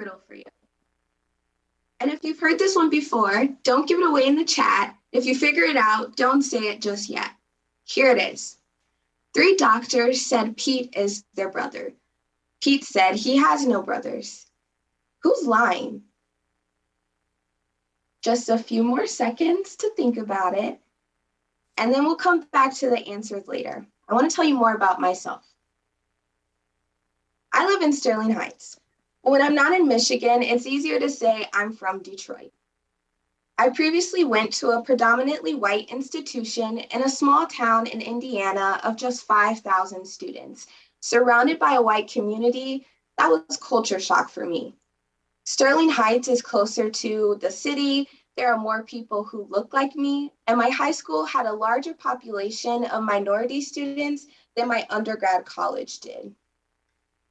riddle for you. And if you've heard this one before, don't give it away in the chat. If you figure it out, don't say it just yet. Here it is. Three doctors said Pete is their brother. Pete said he has no brothers. Who's lying? Just a few more seconds to think about it. And then we'll come back to the answers later. I want to tell you more about myself. I live in Sterling Heights. When I'm not in Michigan, it's easier to say I'm from Detroit. I previously went to a predominantly white institution in a small town in Indiana of just 5,000 students. Surrounded by a white community, that was culture shock for me. Sterling Heights is closer to the city. There are more people who look like me, and my high school had a larger population of minority students than my undergrad college did.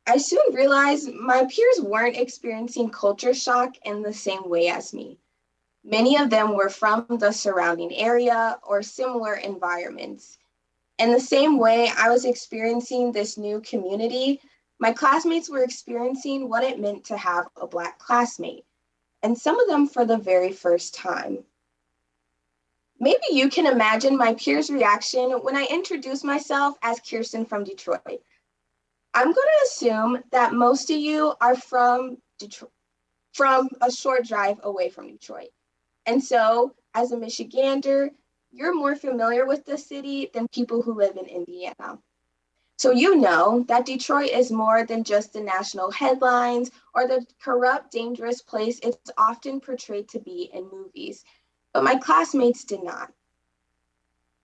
I soon realized my peers weren't experiencing culture shock in the same way as me. Many of them were from the surrounding area or similar environments. In the same way I was experiencing this new community, my classmates were experiencing what it meant to have a Black classmate, and some of them for the very first time. Maybe you can imagine my peers' reaction when I introduced myself as Kirsten from Detroit. I'm going to assume that most of you are from Detroit, from a short drive away from Detroit. And so, as a Michigander, you're more familiar with the city than people who live in Indiana. So you know that Detroit is more than just the national headlines or the corrupt, dangerous place it's often portrayed to be in movies. But my classmates did not.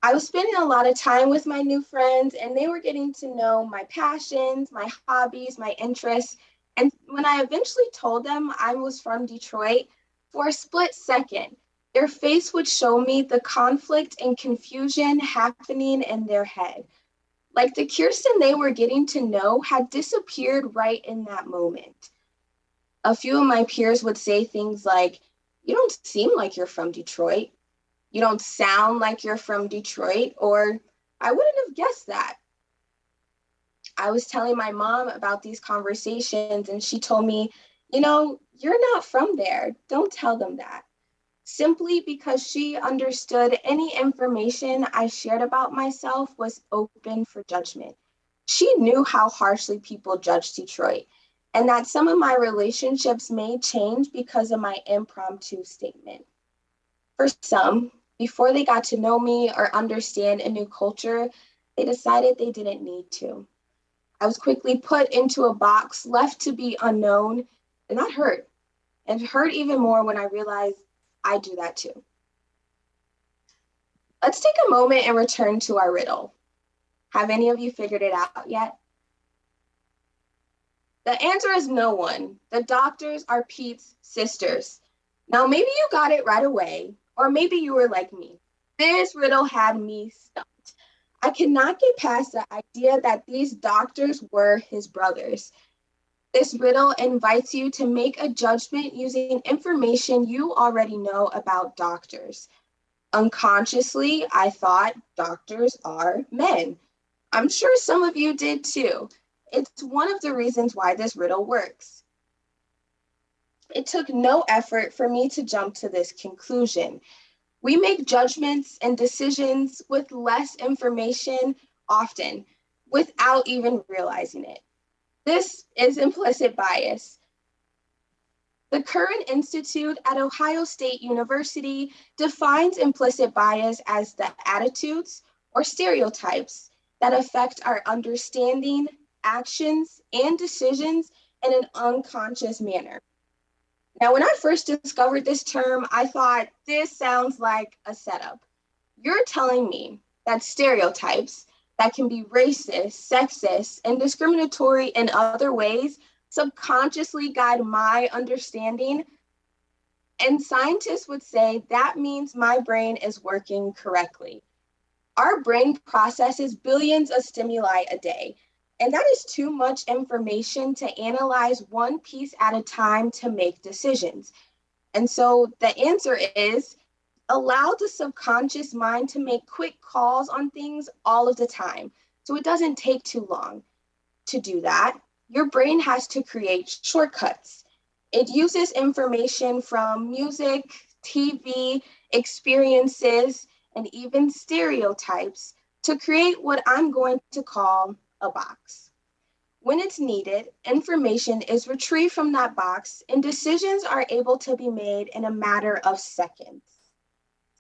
I was spending a lot of time with my new friends, and they were getting to know my passions, my hobbies, my interests. And when I eventually told them I was from Detroit, for a split second, their face would show me the conflict and confusion happening in their head. Like the Kirsten they were getting to know had disappeared right in that moment. A few of my peers would say things like, You don't seem like you're from Detroit. You don't sound like you're from Detroit, or I wouldn't have guessed that. I was telling my mom about these conversations, and she told me you know, you're not from there. Don't tell them that. Simply because she understood any information I shared about myself was open for judgment. She knew how harshly people judge Detroit and that some of my relationships may change because of my impromptu statement. For some, before they got to know me or understand a new culture, they decided they didn't need to. I was quickly put into a box left to be unknown and that hurt. And hurt even more when I realized I do that too. Let's take a moment and return to our riddle. Have any of you figured it out yet? The answer is no one. The doctors are Pete's sisters. Now, maybe you got it right away, or maybe you were like me. This riddle had me stumped. I cannot get past the idea that these doctors were his brothers. This riddle invites you to make a judgment using information you already know about doctors. Unconsciously, I thought doctors are men. I'm sure some of you did too. It's one of the reasons why this riddle works. It took no effort for me to jump to this conclusion. We make judgments and decisions with less information often without even realizing it. This is implicit bias. The Kirwan Institute at Ohio State University defines implicit bias as the attitudes or stereotypes that affect our understanding, actions, and decisions in an unconscious manner. Now, when I first discovered this term, I thought this sounds like a setup. You're telling me that stereotypes that can be racist, sexist, and discriminatory in other ways subconsciously guide my understanding. And scientists would say that means my brain is working correctly. Our brain processes billions of stimuli a day, and that is too much information to analyze one piece at a time to make decisions. And so the answer is allow the subconscious mind to make quick calls on things all of the time. So it doesn't take too long to do that. Your brain has to create shortcuts. It uses information from music, TV, experiences, and even stereotypes to create what I'm going to call a box. When it's needed, information is retrieved from that box and decisions are able to be made in a matter of seconds.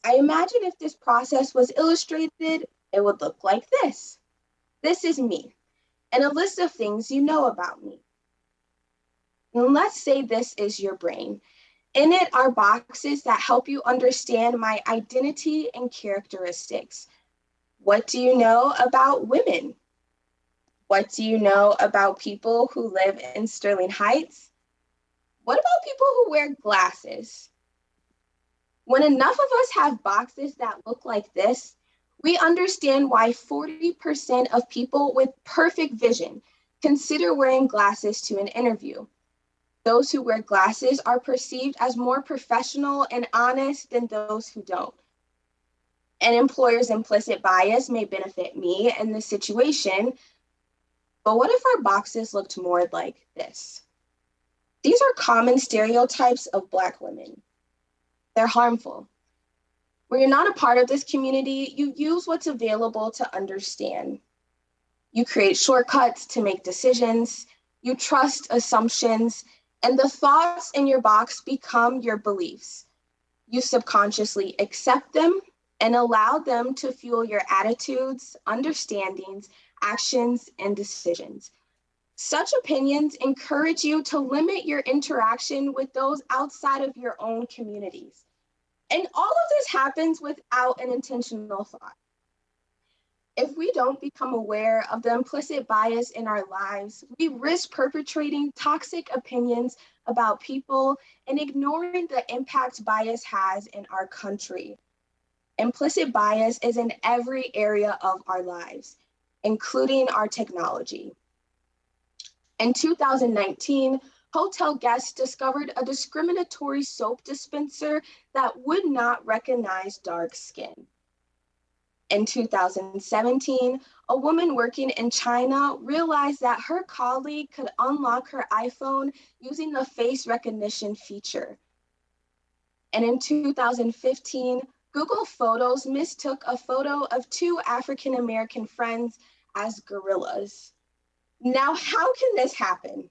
I imagine if this process was illustrated, it would look like this. This is me, and a list of things you know about me. And let's say this is your brain. In it are boxes that help you understand my identity and characteristics. What do you know about women? What do you know about people who live in Sterling Heights? What about people who wear glasses? When enough of us have boxes that look like this, we understand why 40% of people with perfect vision consider wearing glasses to an interview. Those who wear glasses are perceived as more professional and honest than those who don't. An employer's implicit bias may benefit me in this situation, but what if our boxes looked more like this? These are common stereotypes of Black women. They're harmful. When you're not a part of this community, you use what's available to understand. You create shortcuts to make decisions, you trust assumptions, and the thoughts in your box become your beliefs. You subconsciously accept them and allow them to fuel your attitudes, understandings, actions, and decisions. Such opinions encourage you to limit your interaction with those outside of your own communities. And all of this happens without an intentional thought. If we don't become aware of the implicit bias in our lives, we risk perpetrating toxic opinions about people and ignoring the impact bias has in our country. Implicit bias is in every area of our lives, including our technology. In 2019, hotel guests discovered a discriminatory soap dispenser that would not recognize dark skin. In 2017, a woman working in China realized that her colleague could unlock her iPhone using the face recognition feature. And in 2015, Google Photos mistook a photo of two African American friends as gorillas. Now, how can this happen?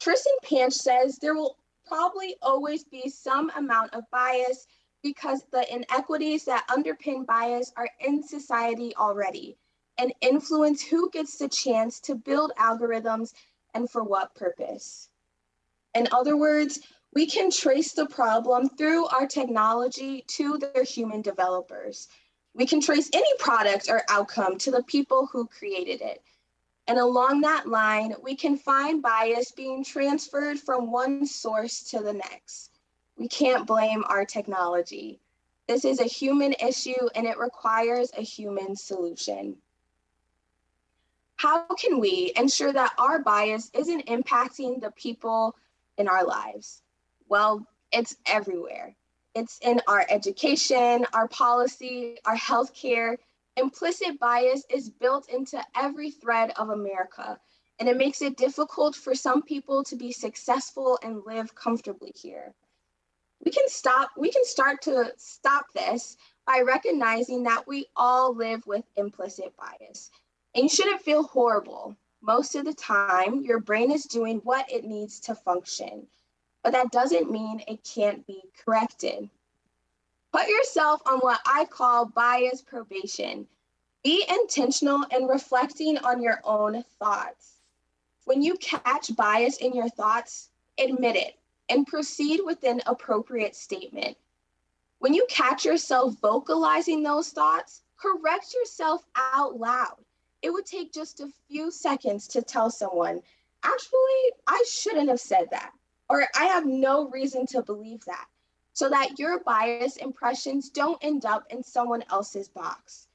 Trishan Panch says there will probably always be some amount of bias because the inequities that underpin bias are in society already and influence who gets the chance to build algorithms and for what purpose. In other words, we can trace the problem through our technology to their human developers. We can trace any product or outcome to the people who created it. And along that line, we can find bias being transferred from one source to the next. We can't blame our technology. This is a human issue and it requires a human solution. How can we ensure that our bias isn't impacting the people in our lives? Well, it's everywhere. It's in our education, our policy, our healthcare. Implicit bias is built into every thread of America, and it makes it difficult for some people to be successful and live comfortably here we can stop, we can start to stop this by recognizing that we all live with implicit bias. And you shouldn't feel horrible. Most of the time, your brain is doing what it needs to function, but that doesn't mean it can't be corrected. Put yourself on what I call bias probation. Be intentional in reflecting on your own thoughts. When you catch bias in your thoughts, admit it and proceed with an appropriate statement. When you catch yourself vocalizing those thoughts, correct yourself out loud. It would take just a few seconds to tell someone, actually, I shouldn't have said that, or I have no reason to believe that, so that your bias impressions don't end up in someone else's box.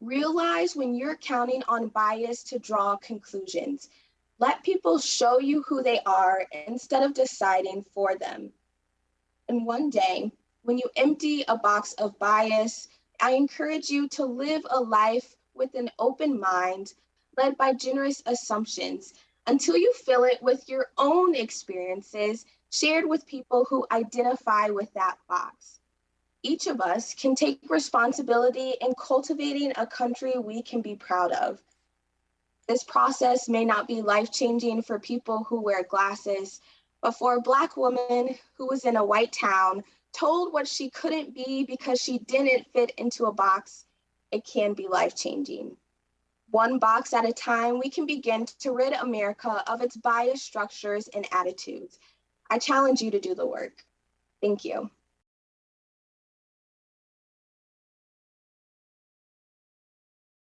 Realize when you're counting on bias to draw conclusions. Let people show you who they are instead of deciding for them. And one day, when you empty a box of bias, I encourage you to live a life with an open mind, led by generous assumptions, until you fill it with your own experiences, shared with people who identify with that box. Each of us can take responsibility in cultivating a country we can be proud of. This process may not be life changing for people who wear glasses, but for a Black woman who was in a white town, told what she couldn't be because she didn't fit into a box, it can be life changing. One box at a time, we can begin to rid America of its bias structures and attitudes. I challenge you to do the work. Thank you.